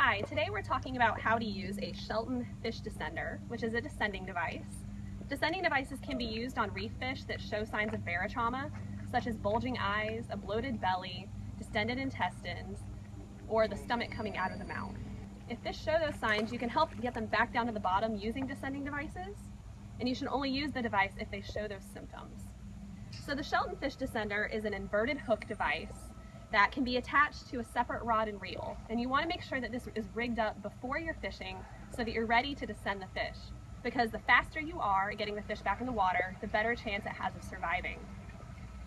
Hi, today we're talking about how to use a Shelton fish descender, which is a descending device. Descending devices can be used on reef fish that show signs of barotrauma, such as bulging eyes, a bloated belly, distended intestines, or the stomach coming out of the mouth. If fish show those signs, you can help get them back down to the bottom using descending devices, and you should only use the device if they show those symptoms. So the Shelton fish descender is an inverted hook device that can be attached to a separate rod and reel. And you want to make sure that this is rigged up before you're fishing so that you're ready to descend the fish. Because the faster you are at getting the fish back in the water, the better chance it has of surviving.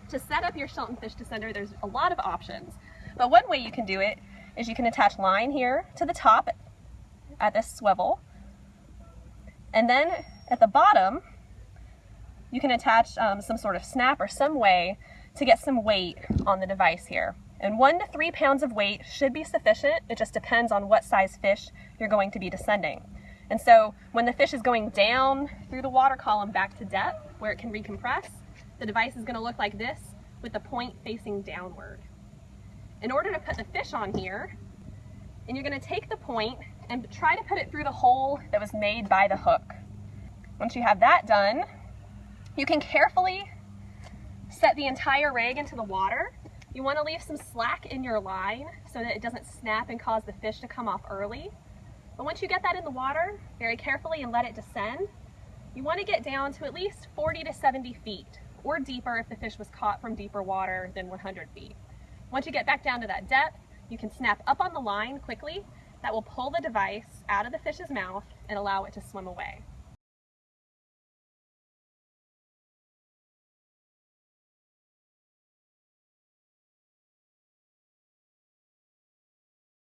To set up your Shelton fish descender, there's a lot of options. But one way you can do it is you can attach line here to the top at this swivel. And then at the bottom, you can attach um, some sort of snap or some way to get some weight on the device here. And one to three pounds of weight should be sufficient. It just depends on what size fish you're going to be descending. And so when the fish is going down through the water column back to depth where it can recompress, the device is going to look like this with the point facing downward. In order to put the fish on here, and you're going to take the point and try to put it through the hole that was made by the hook. Once you have that done, you can carefully set the entire rig into the water you want to leave some slack in your line so that it doesn't snap and cause the fish to come off early. But once you get that in the water, very carefully and let it descend, you want to get down to at least 40 to 70 feet or deeper if the fish was caught from deeper water than 100 feet. Once you get back down to that depth, you can snap up on the line quickly. That will pull the device out of the fish's mouth and allow it to swim away.